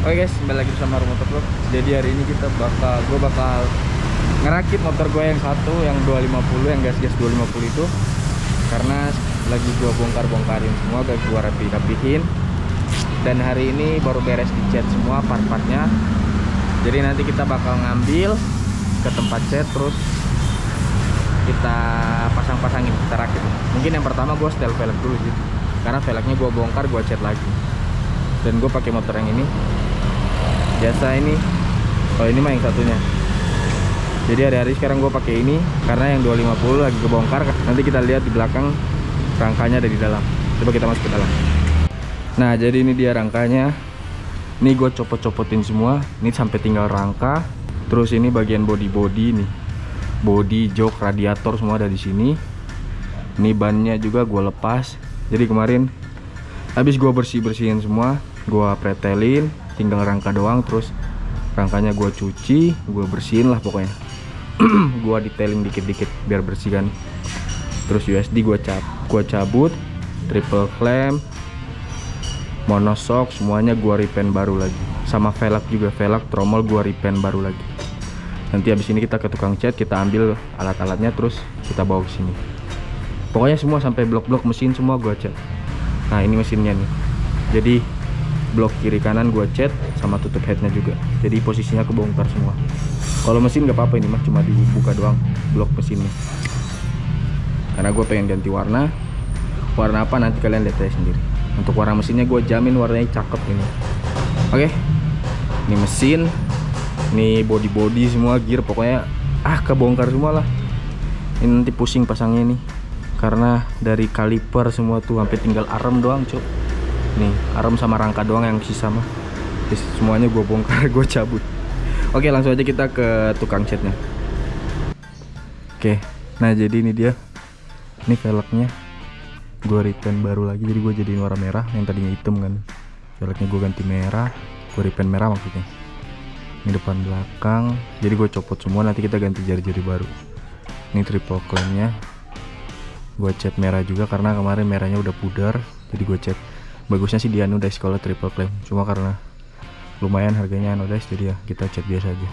Oke guys, kembali lagi bersama Rumah Vlog. Jadi hari ini kita bakal, gue bakal ngerakit motor gue yang satu, yang 250, yang gas-gas 250 itu. Karena lagi gue bongkar-bongkarin semua, gak gue rapi-rapihin. Dan hari ini baru beres dicat semua part-partnya. Jadi nanti kita bakal ngambil ke tempat cat, terus kita pasang-pasangin, kita rakit. Mungkin yang pertama gue setel velg dulu sih. Karena velgnya gue bongkar, gue cat lagi. Dan gue pakai motor yang ini biasa ini. Oh ini mah yang satunya. Jadi hari-hari sekarang gue pakai ini karena yang 250 lagi kebongkar. Nanti kita lihat di belakang rangkanya ada di dalam. Coba kita masuk ke dalam. Nah jadi ini dia rangkanya. Ini gue copot-copotin semua. Ini sampai tinggal rangka. Terus ini bagian body-body nih. Body jok radiator semua ada di sini. Ini bannya juga gue lepas. Jadi kemarin habis gue bersih-bersihin semua gue pretelin tinggal rangka doang terus rangkanya gue cuci gue bersihin lah pokoknya. Gue detailing dikit-dikit biar bersih kan. Terus USD gue cap gue cabut triple clamp monosok semuanya gue repaint baru lagi. Sama velg juga velg tromol gue repaint baru lagi. Nanti habis ini kita ke tukang cat kita ambil alat-alatnya terus kita bawa ke sini. Pokoknya semua sampai blok-blok mesin semua gue cat. Nah ini mesinnya nih. Jadi blok kiri kanan gua cat sama tutup headnya juga. Jadi posisinya kebongkar semua. Kalau mesin nggak apa-apa ini mah cuma dibuka doang blok mesinnya. Karena gue pengen ganti warna. Warna apa nanti kalian lihat aja sendiri. Untuk warna mesinnya gue jamin warnanya cakep ini. Oke. Ini mesin. Ini body body semua gear pokoknya ah kebongkar semua lah. Ini nanti pusing pasangnya nih karena dari kaliper semua tuh sampai tinggal arem doang cok nih arem sama rangka doang yang sisa mah. Terus semuanya gue bongkar gue cabut. Oke langsung aja kita ke tukang catnya. Oke nah jadi ini dia. Ini velgnya. Gue repaint baru lagi jadi gue jadiin warna merah yang tadinya hitam kan. Velgnya gue ganti merah gue repaint merah maksudnya. Ini depan belakang jadi gue copot semua nanti kita ganti jari-jari baru. Ini triple clampnya. Gue cat merah juga karena kemarin merahnya udah pudar jadi gue cat bagusnya sih di anodize kalau triple clamp cuma karena lumayan harganya anodize jadi ya kita cat biasa aja.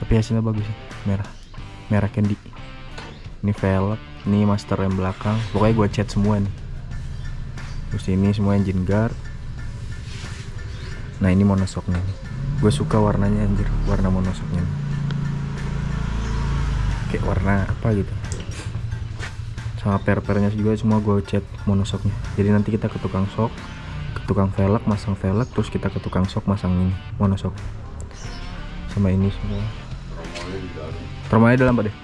Tapi hasilnya bagus sih. Merah. Merah candy. Ini velg ini master rem belakang. Pokoknya gue cat semua nih. Terus ini semua engine guard. Nah ini monosoknya gue suka warnanya anjir. Warna monosoknya kayak warna apa gitu sama per-pernya juga semua gue cat monosoknya. Jadi nanti kita ke tukang sok ke tukang velg masang velg terus kita ke tukang sok masang ini monosok. Sama ini semua. Tromolnya dalam pak deh.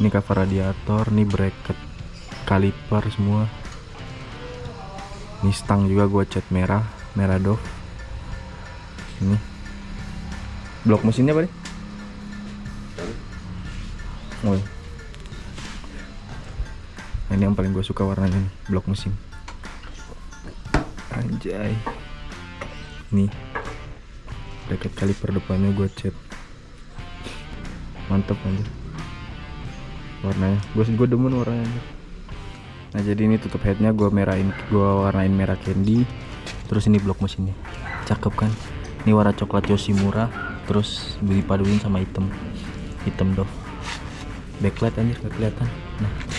Ini cover radiator ini bracket kaliper semua. Ini stang juga gue cat merah merah dove. Ini. Blok mesinnya pak deh. Oh, ini yang paling gue suka warnanya nih blok mesin anjay. Nih bracket kaliper depannya gue cat. Mantep aja warnanya. Gue gue demen warnanya aja. nah jadi ini tutup headnya gue merahin gue warnain merah candy. Terus ini blok mesinnya. Cakep kan? Ini warna coklat Yoshimura terus dipaduin sama hitam. Hitam doh. Backlight anjir gak kelihatan. Nah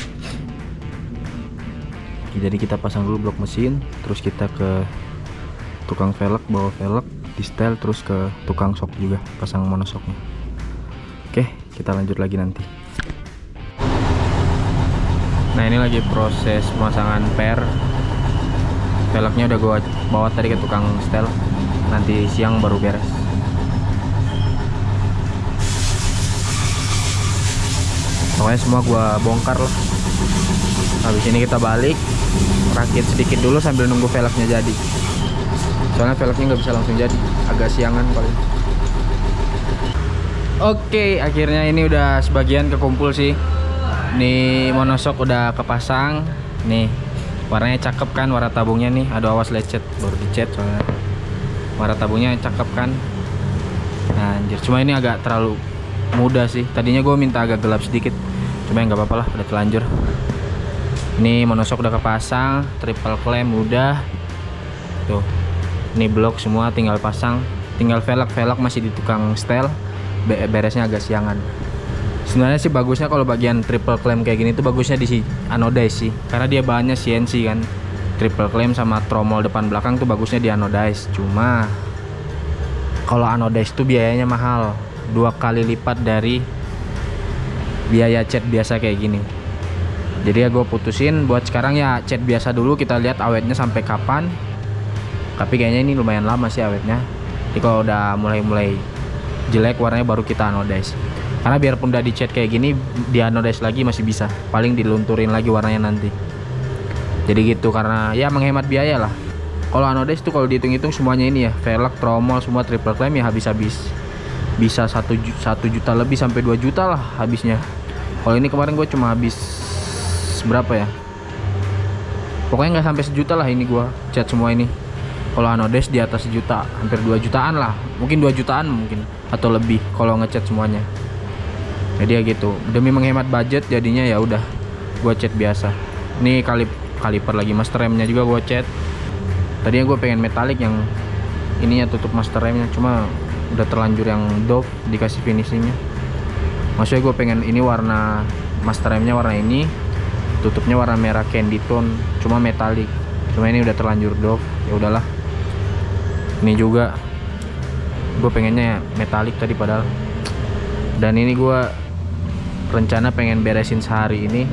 jadi kita pasang dulu blok mesin terus kita ke tukang velg bawa velg di setel terus ke tukang sok juga pasang monosoknya oke kita lanjut lagi nanti. Nah ini lagi proses pemasangan per. Velgnya udah gua bawa tadi ke tukang setel. Nanti siang baru beres. Pokoknya semua gua bongkar lah habis ini kita balik rakit sedikit dulu sambil nunggu velgnya jadi. Soalnya velgnya nggak bisa langsung jadi agak siangan paling. Oke akhirnya ini udah sebagian kekumpul sih. Nih monosok udah kepasang. Nih warnanya cakep kan warna tabungnya nih. Aduh awas lecet baru dicat soalnya. Warna tabungnya cakep kan. Nah, anjir. Cuma ini agak terlalu mudah sih. Tadinya gue minta agak gelap sedikit. Cuma nggak apa-apa lah udah telanjur ini monosok udah kepasang triple clamp udah. Tuh ini blok semua tinggal pasang. Tinggal velg velg masih di tukang setel beresnya agak siangan. Sebenarnya sih bagusnya kalau bagian triple clamp kayak gini tuh bagusnya di si anodize sih. Karena dia bahannya CNC kan. Triple clamp sama tromol depan belakang tuh bagusnya di anodize cuma kalau anodize tuh biayanya mahal. Dua kali lipat dari biaya cat biasa kayak gini jadi ya gue putusin buat sekarang ya cat biasa dulu kita lihat awetnya sampai kapan. Tapi kayaknya ini lumayan lama sih awetnya. Jadi kalau udah mulai-mulai jelek warnanya baru kita anodize karena biarpun udah dicat kayak gini di anodize lagi masih bisa. Paling dilunturin lagi warnanya nanti. Jadi gitu karena ya menghemat biaya lah. Kalau anodize tuh kalau dihitung-hitung semuanya ini ya velg tromol semua triple clamp ya habis-habis. Bisa satu satu juta lebih sampai 2 juta lah habisnya. Kalau ini kemarin gue cuma habis berapa ya? Pokoknya nggak sampai sejuta lah ini gue cat semua ini. Kalau anodize di atas sejuta hampir 2 jutaan lah. Mungkin 2 jutaan mungkin atau lebih kalau ngecat semuanya. Jadi ya gitu. Demi menghemat budget jadinya ya udah gua cat biasa. Ini kali kaliper lagi master remnya juga gua cat tadinya gue pengen metalik yang ininya tutup master remnya. Cuma udah terlanjur yang dope dikasih finishingnya. Maksudnya gue pengen ini warna master remnya warna ini tutupnya warna merah candy tone cuma metalik cuma ini udah terlanjur dope ya udahlah. Ini juga gue pengennya metalik tadi padahal. Dan ini gue rencana pengen beresin sehari ini.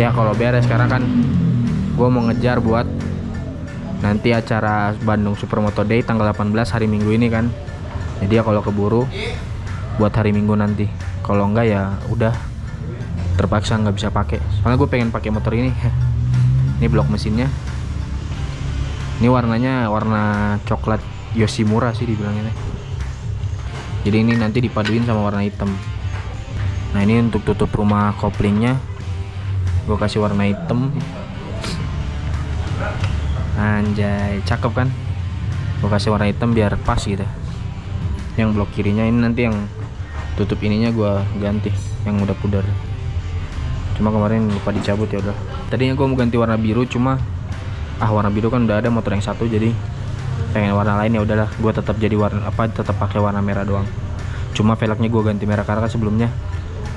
Ya kalau beres sekarang kan gue mau ngejar buat nanti acara Bandung Supermoto Day tanggal 18 hari Minggu ini kan. Jadi ya kalau keburu buat hari Minggu nanti. Kalau enggak ya udah terpaksa nggak bisa pakai. Soalnya gue pengen pakai motor ini. Ini blok mesinnya. Ini warnanya warna coklat Yoshimura sih dibilangnya. Jadi ini nanti dipaduin sama warna hitam. Nah ini untuk tutup rumah koplingnya. Gue kasih warna hitam. Anjay cakep kan? Gue kasih warna hitam biar pas gitu. Yang blok kirinya ini nanti yang tutup ininya gue ganti yang udah pudar cuma kemarin lupa dicabut ya udah. Tadinya gue mau ganti warna biru cuma ah warna biru kan udah ada motor yang satu jadi pengen warna lain ya udahlah. Gue tetap jadi warna apa tetap pakai warna merah doang. Cuma velgnya gue ganti merah karena kan sebelumnya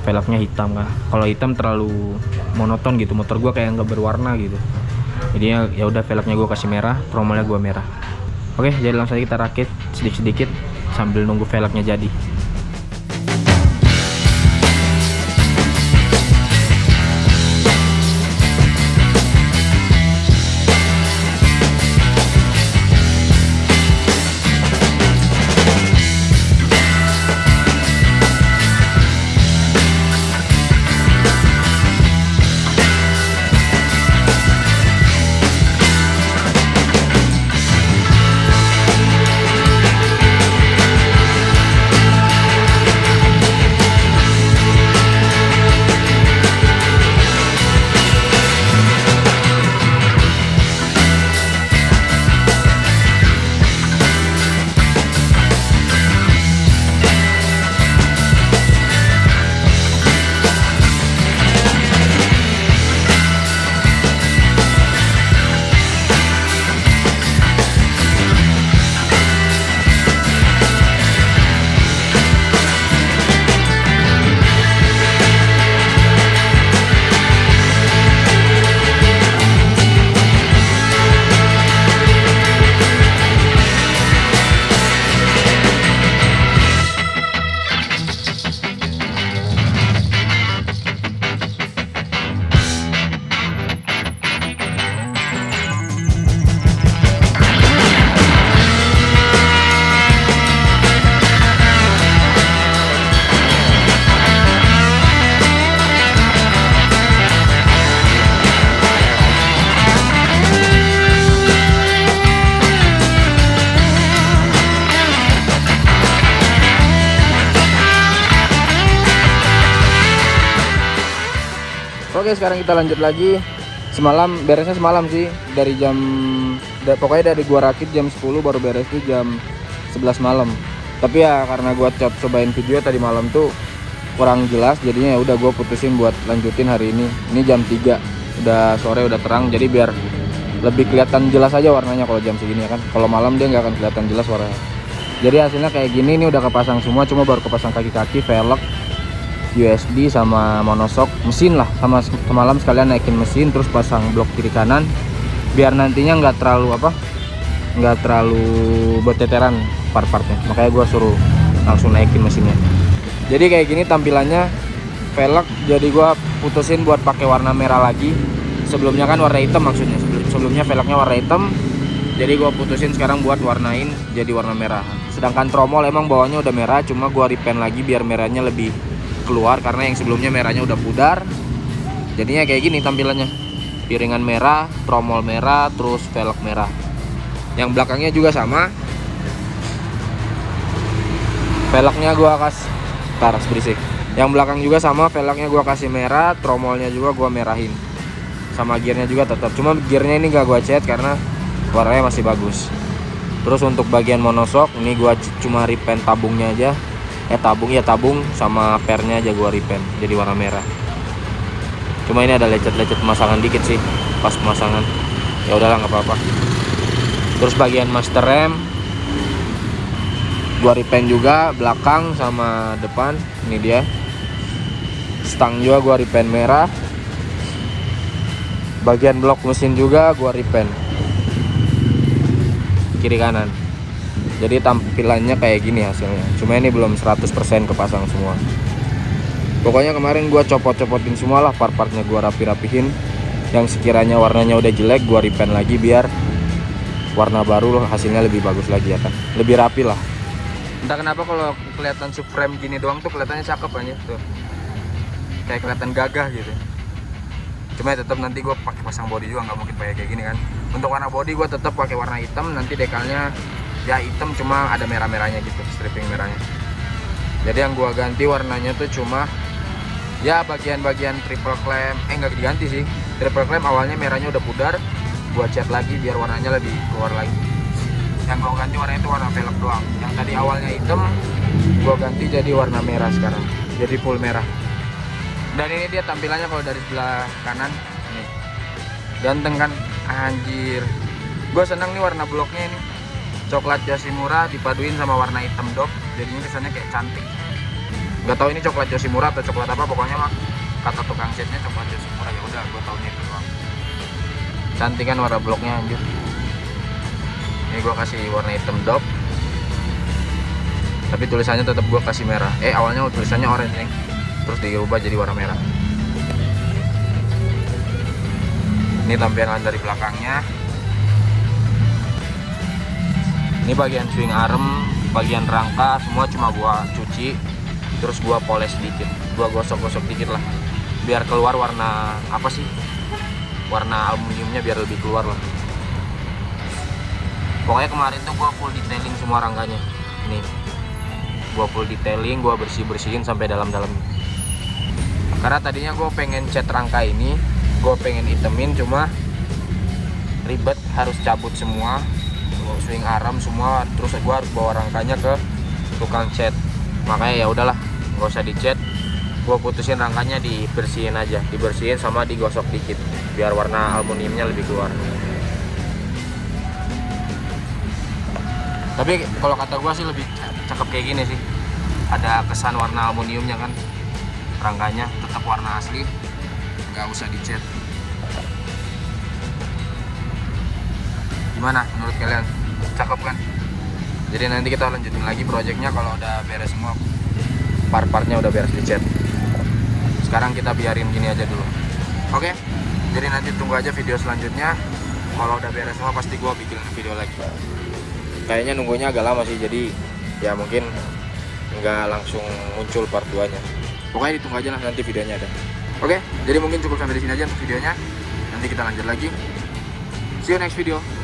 velgnya hitam kan. Kalau hitam terlalu monoton gitu motor gue kayak nggak berwarna gitu. Jadi ya udah velgnya gue kasih merah tromolnya gue merah. Oke jadi langsung aja kita rakit sedikit-sedikit sambil nunggu velgnya jadi Oke sekarang kita lanjut lagi. Semalam beresnya semalam sih. Dari jam da, Pokoknya dari gua rakit jam 10 baru beres tuh jam 11 malam. Tapi ya karena gua coba cobain video tadi malam tuh Kurang jelas jadinya ya udah gua putusin buat lanjutin hari ini. Ini jam 3 Udah sore udah terang jadi biar lebih kelihatan jelas aja warnanya kalau jam segini ya kan? Kalau malam dia nggak akan kelihatan jelas warnanya. Jadi hasilnya kayak gini ini udah kepasang semua cuma baru kepasang kaki-kaki velg USD sama monosok mesin lah. Sama semalam sekalian naikin mesin terus pasang blok kiri kanan. Biar nantinya nggak terlalu apa nggak terlalu berteteran part-partnya. Makanya gua suruh langsung naikin mesinnya. Jadi kayak gini tampilannya velg. Jadi gua putusin buat pakai warna merah lagi. Sebelumnya kan warna hitam maksudnya. Sebelumnya velgnya warna hitam. Jadi gua putusin sekarang buat warnain jadi warna merah. Sedangkan tromol emang bawahnya udah merah cuma gua repaint lagi biar merahnya lebih keluar karena yang sebelumnya merahnya udah pudar. Jadinya kayak gini tampilannya. Piringan merah tromol merah terus velg merah. Yang belakangnya juga sama. Velgnya gua kasih taras berisik. Yang belakang juga sama velgnya gua kasih merah tromolnya juga gua merahin. Sama gearnya juga tetap. Cuma gearnya ini gak gua cat karena warnanya masih bagus. Terus untuk bagian monosok ini gua cuma repaint tabungnya aja eh tabung ya tabung sama pernya aja gua repaint jadi warna merah. Cuma ini ada lecet-lecet pemasangan dikit sih pas pemasangan. Ya udahlah nggak apa-apa. Terus bagian master rem gua repaint juga belakang sama depan ini dia. Stang juga gua repaint merah. Bagian blok mesin juga gua repaint kiri kanan jadi tampilannya kayak gini hasilnya. Cuma ini belum 100% kepasang semua. Pokoknya kemarin gua copot-copotin semua lah part-partnya gua rapi-rapihin. Yang sekiranya warnanya udah jelek gua repaint lagi biar warna baru hasilnya lebih bagus lagi ya kan lebih rapi lah. Entah kenapa kalau kelihatan subframe gini doang tuh kelihatannya cakep aja tuh. Kayak kelihatan gagah gitu. Cuma ya tetap nanti gue pakai pasang body juga nggak mungkin pakai kayak gini kan. Untuk warna body gue tetap pakai warna hitam nanti dekalnya ya hitam cuma ada merah-merahnya gitu stripping merahnya. Jadi yang gua ganti warnanya tuh cuma ya bagian-bagian triple clamp. Eh nggak diganti sih. Triple clamp awalnya merahnya udah pudar. Gua cat lagi biar warnanya lebih keluar lagi. Yang gua ganti warnanya itu warna velg doang. Yang tadi awalnya hitam gua ganti jadi warna merah sekarang. Jadi full merah. Dan ini dia tampilannya kalau dari sebelah kanan. Nih. Ganteng kan? Anjir. Gue seneng nih warna bloknya ini coklat Yoshimura dipaduin sama warna hitam dop jadinya kesannya kayak cantik. Nggak tahu ini coklat Yoshimura atau coklat apa pokoknya mah kata tukang catnya coklat Yoshimura ya udah gue tahunya itu doang. Cantik kan warna bloknya anjir. Ini gue kasih warna hitam dop tapi tulisannya tetap gue kasih merah. Eh awalnya tulisannya orange nih terus diubah jadi warna merah. Ini tampilan dari belakangnya ini bagian swing arm bagian rangka semua cuma gua cuci terus gua poles sedikit gua gosok-gosok dikit lah. Biar keluar warna apa sih? Warna aluminiumnya biar lebih keluar lah. Pokoknya kemarin tuh gua full detailing semua rangkanya ini gua full detailing gua bersih-bersihin sampai dalam-dalam. Karena tadinya gue pengen cat rangka ini gue pengen itemin cuma ribet harus cabut semua swing arm semua terus gue harus bawa rangkanya ke tukang cat makanya ya udahlah nggak usah dicat gue putusin rangkanya dibersihin aja. Dibersihin sama digosok dikit biar warna aluminiumnya lebih keluar. Tapi kalau kata gue sih lebih cakep kayak gini sih. Ada kesan warna aluminiumnya kan rangkanya tetap warna asli nggak usah dicat gimana menurut kalian? Cakep kan? Jadi nanti kita lanjutin lagi projectnya kalau udah beres semua. Part-partnya udah beres dicat sekarang kita biarin gini aja dulu. Oke? Jadi nanti tunggu aja video selanjutnya. Kalau udah beres semua pasti gua bikin video lagi. Kayaknya nunggunya agak lama sih jadi ya mungkin nggak langsung muncul part 2 nya pokoknya ditunggu aja lah nanti videonya ada. Oke? Jadi mungkin cukup sampai di sini aja untuk videonya. Nanti kita lanjut lagi. See you next video